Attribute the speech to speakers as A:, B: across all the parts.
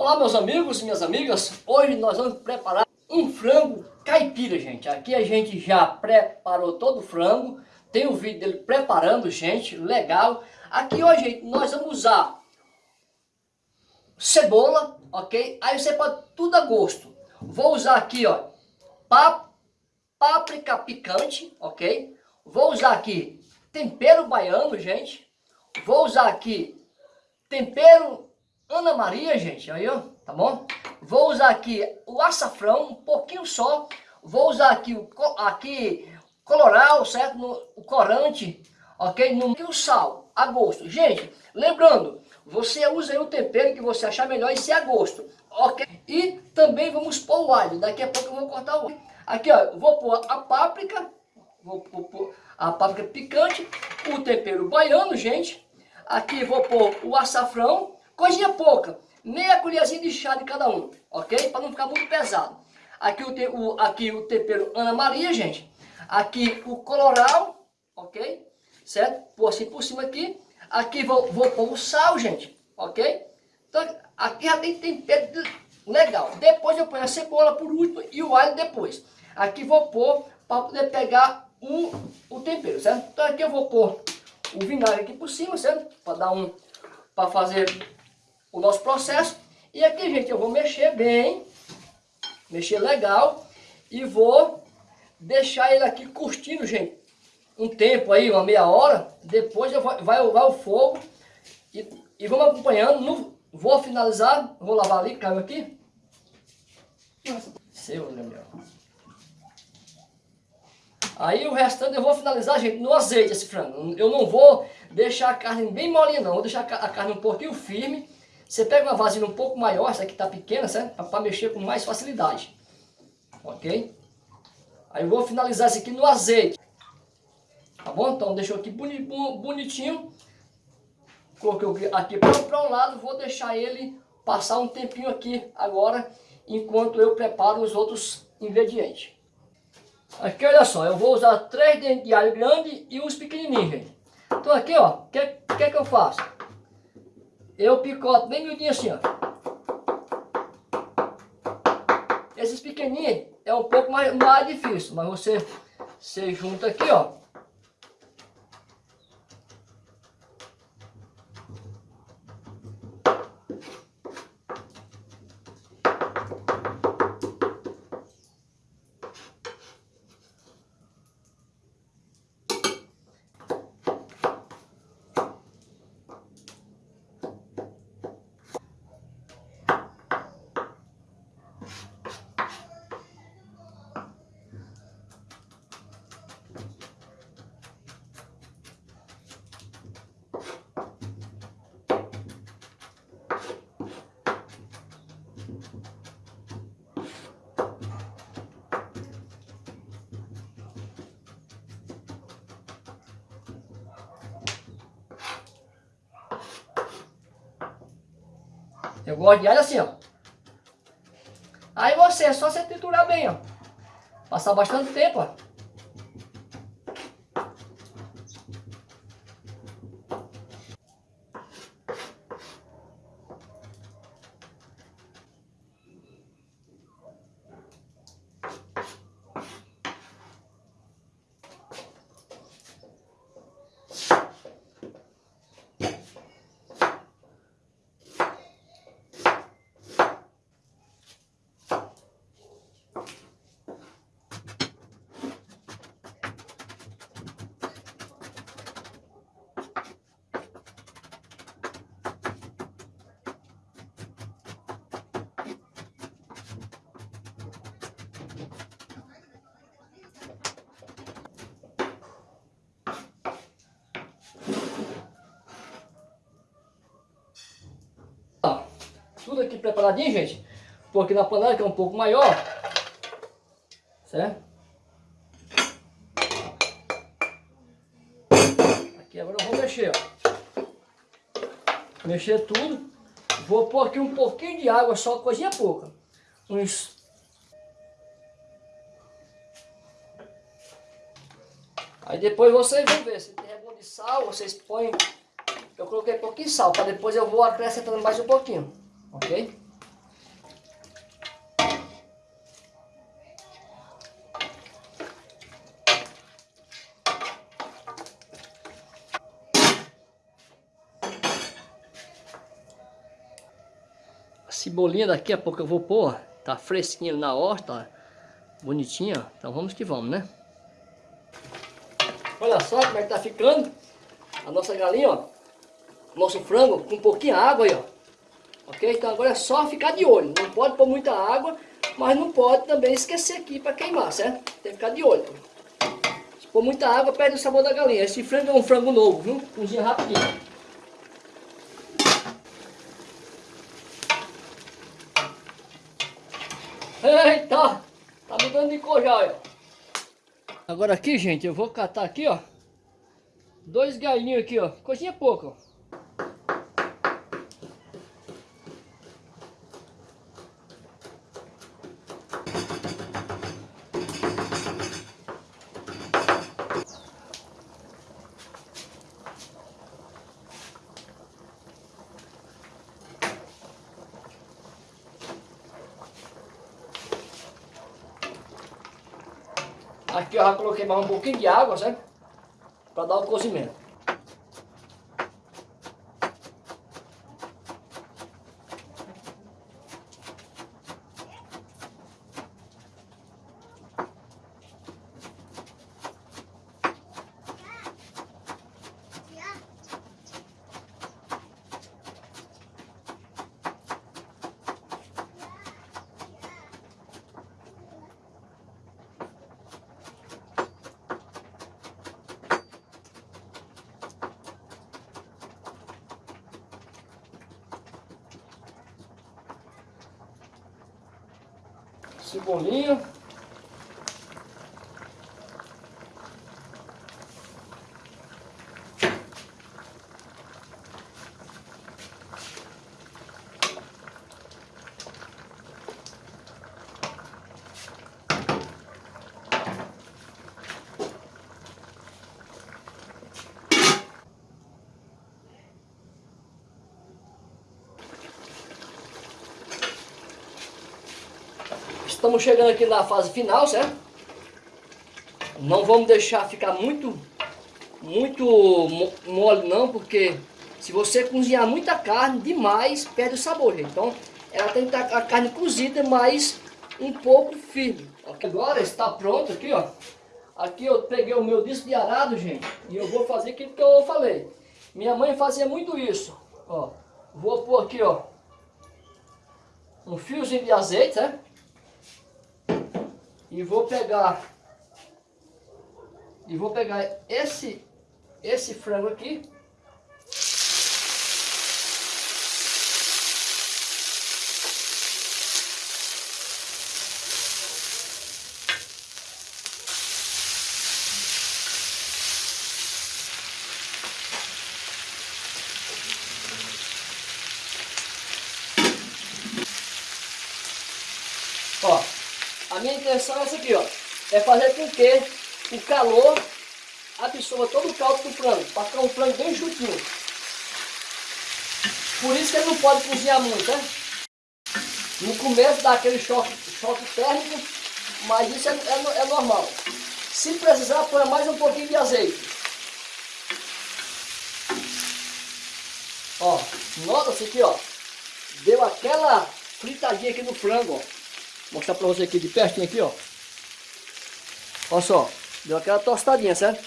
A: Olá meus amigos e minhas amigas, hoje nós vamos preparar um frango caipira, gente. Aqui a gente já preparou todo o frango, tem o vídeo dele preparando, gente, legal. Aqui hoje nós vamos usar cebola, ok? Aí você pode tudo a gosto. Vou usar aqui, ó, páprica picante, ok? Vou usar aqui tempero baiano, gente. Vou usar aqui tempero Ana Maria, gente, aí ó, tá bom? Vou usar aqui o açafrão, um pouquinho só. Vou usar aqui o aqui coloral, certo? No, o corante, ok? No, e o sal, a gosto. Gente, lembrando, você usa aí o tempero que você achar melhor e se a gosto, ok? E também vamos pôr o alho. Daqui a pouco eu vou cortar o alho. Aqui, ó, vou pôr a páprica, vou pôr a páprica picante, o tempero baiano, gente. Aqui vou pôr o açafrão, Coisinha pouca, meia colherzinha de chá de cada um, ok? Para não ficar muito pesado. Aqui o, te, o, aqui o tempero Ana Maria, gente. Aqui o coloral, ok? Certo? Pôr assim por cima aqui. Aqui vou, vou pôr o sal, gente, ok? Então aqui já tem tempero legal. Depois eu ponho a cebola por último e o alho depois. Aqui vou pôr para poder pegar o, o tempero, certo? Então aqui eu vou pôr o vinagre aqui por cima, certo? Para dar um, para fazer o nosso processo. E aqui, gente, eu vou mexer bem, mexer legal e vou deixar ele aqui curtindo, gente, um tempo aí, uma meia hora. Depois eu vou, vai vai o fogo e, e vamos acompanhando. No, vou finalizar, vou lavar ali, caiu aqui. Seu, Gabriel. Aí o restante eu vou finalizar, gente, no azeite esse frango. Eu não vou deixar a carne bem molinha não, vou deixar a carne um pouquinho firme você pega uma vasilha um pouco maior, essa aqui está pequena, certo? Para mexer com mais facilidade. Ok? Aí eu vou finalizar isso aqui no azeite. Tá bom? Então deixou aqui bonitinho. Coloquei aqui para um lado, vou deixar ele passar um tempinho aqui agora, enquanto eu preparo os outros ingredientes. Aqui, olha só, eu vou usar três dentes de alho grande e uns pequenininhos, gente. Então aqui, ó, o que, que, que eu faço? Eu picoto bem miudinho assim, ó. Esses pequenininhos é um pouco mais, mais difícil, mas você, você junta aqui, ó. Eu gosto de alho assim, ó. Aí você, é só você triturar bem, ó. Passar bastante tempo, ó. Tudo aqui preparadinho, gente. Porque na panela que é um pouco maior, certo? Aqui agora eu vou mexer, ó. Mexer tudo. Vou pôr aqui um pouquinho de água, só coisinha pouca. Uns... Aí depois vocês vão ver, se tem algum de sal, vocês põem... Eu coloquei um pouquinho de sal, para depois eu vou acrescentando mais um pouquinho ok? A cebolinha daqui a pouco eu vou pôr, tá fresquinha na horta, bonitinha, então vamos que vamos, né? Olha só como é que tá ficando a nossa galinha, ó, nosso frango com um pouquinho de água aí, ó. Ok? Então agora é só ficar de olho. Não pode pôr muita água, mas não pode também esquecer aqui para queimar, certo? Tem que ficar de olho. Se pôr muita água, perde o sabor da galinha. Esse frango é um frango novo, viu? Cozinha rapidinho. Eita! Tá mudando de cor já, ó. Agora aqui, gente, eu vou catar aqui, ó. Dois galinhos aqui, ó. Coisinha pouca, ó. Aqui eu já coloquei mais um pouquinho de água, certo? Para dar o cozimento. Cebolinha. Estamos chegando aqui na fase final, certo? Não vamos deixar ficar muito, muito mole não, porque se você cozinhar muita carne demais, perde o sabor, gente. Então, ela tem que estar a carne cozida, mas um pouco firme. Agora está pronto aqui, ó. Aqui eu peguei o meu disco de arado, gente, e eu vou fazer aquilo que eu falei. Minha mãe fazia muito isso, ó. Vou pôr aqui, ó, um fiozinho de azeite, né? E vou pegar e vou pegar esse esse frango aqui A minha intenção é essa aqui, ó. É fazer com que o calor absorva todo o caldo do frango, para ficar um frango bem juntinho. Por isso que ele não pode cozinhar muito, né? No começo dá aquele choque, choque térmico, mas isso é, é, é normal. Se precisar, põe mais um pouquinho de azeite. Ó, nota-se aqui, ó. Deu aquela fritadinha aqui no frango, ó mostrar pra você aqui de pertinho aqui, ó. Olha só, deu aquela tostadinha, certo?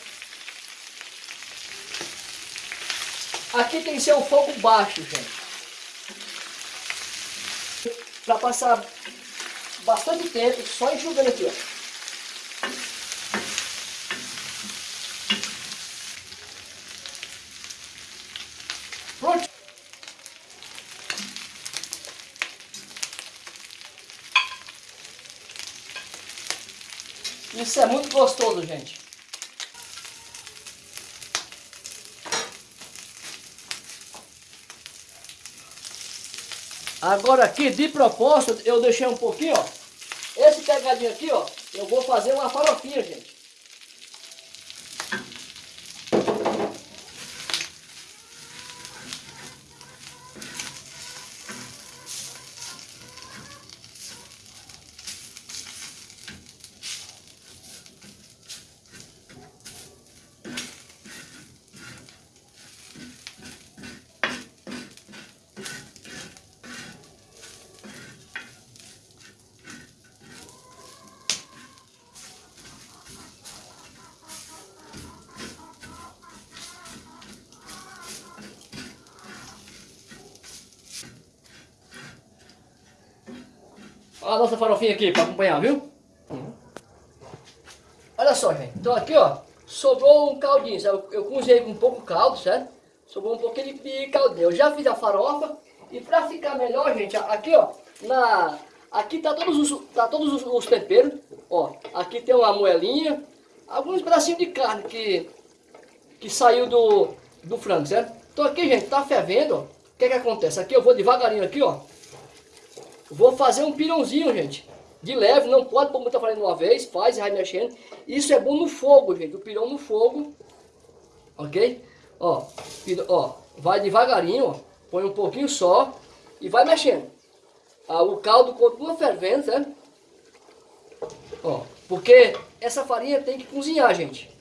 A: Aqui tem que ser um fogo baixo, gente. Pra passar bastante tempo só enxugando aqui, ó. Isso é muito gostoso, gente. Agora aqui, de propósito, eu deixei um pouquinho, ó. Esse pegadinho aqui, ó, eu vou fazer uma farofinha, gente. A nossa farofinha aqui para acompanhar, viu? Olha só, gente. Então aqui, ó, sobrou um caldinho. Eu, eu cozinhei com um pouco caldo, certo? Sobrou um pouquinho de caldinho. Eu já fiz a farofa. E para ficar melhor, gente, aqui, ó, na... Aqui tá todos os, tá todos os, os temperos. Ó, aqui tem uma moelinha. Alguns pedacinhos de carne que, que saiu do, do frango, certo? Então aqui, gente, tá fervendo, ó. O que que acontece? Aqui eu vou devagarinho aqui, ó. Vou fazer um pirãozinho, gente. De leve, não pode pôr muita farinha de uma vez, faz e vai mexendo. Isso é bom no fogo, gente. O pirão no fogo. Ok? Ó, ó, vai devagarinho, ó. Põe um pouquinho só e vai mexendo. Ah, o caldo continua fervendo, certo? Ó, porque essa farinha tem que cozinhar, gente.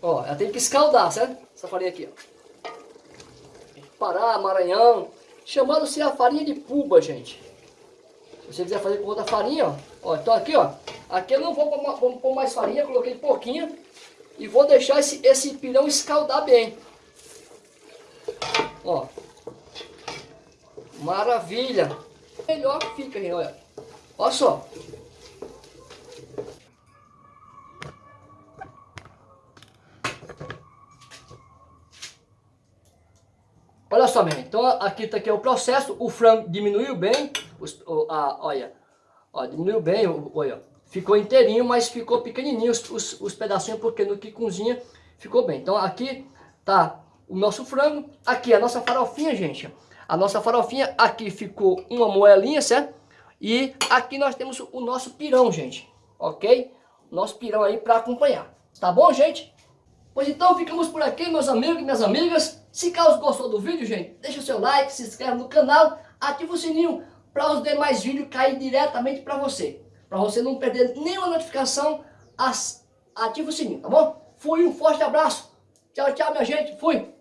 A: Ó, ela tem que escaldar, certo? Essa farinha aqui, ó. Pará, Maranhão. Chamando-se a farinha de puba, gente. Você quiser fazer com outra farinha, ó. ó então aqui, ó. Aqui eu não vou pôr, mais farinha, coloquei pouquinho. E vou deixar esse, esse pirão escaldar bem. Ó. Maravilha. Melhor que fica, gente, olha. Olha só. Olha só, meu. Então aqui tá aqui é o processo. O frango diminuiu bem. Os, a, olha, ó, diminuiu bem. Olha, ficou inteirinho, mas ficou pequenininho os, os, os pedacinhos porque no que cozinha ficou bem. Então aqui tá o nosso frango. Aqui a nossa farofinha, gente. A nossa farofinha aqui ficou uma moelinha, certo? E aqui nós temos o nosso pirão, gente. Ok? Nosso pirão aí para acompanhar. Tá bom, gente? Pois então ficamos por aqui, meus amigos e minhas amigas. Se caso gostou do vídeo, gente, deixa o seu like, se inscreve no canal, ativa o sininho para os demais vídeos cair diretamente para você. Para você não perder nenhuma notificação, ativa o sininho, tá bom? Fui, um forte abraço. Tchau, tchau, minha gente. Fui.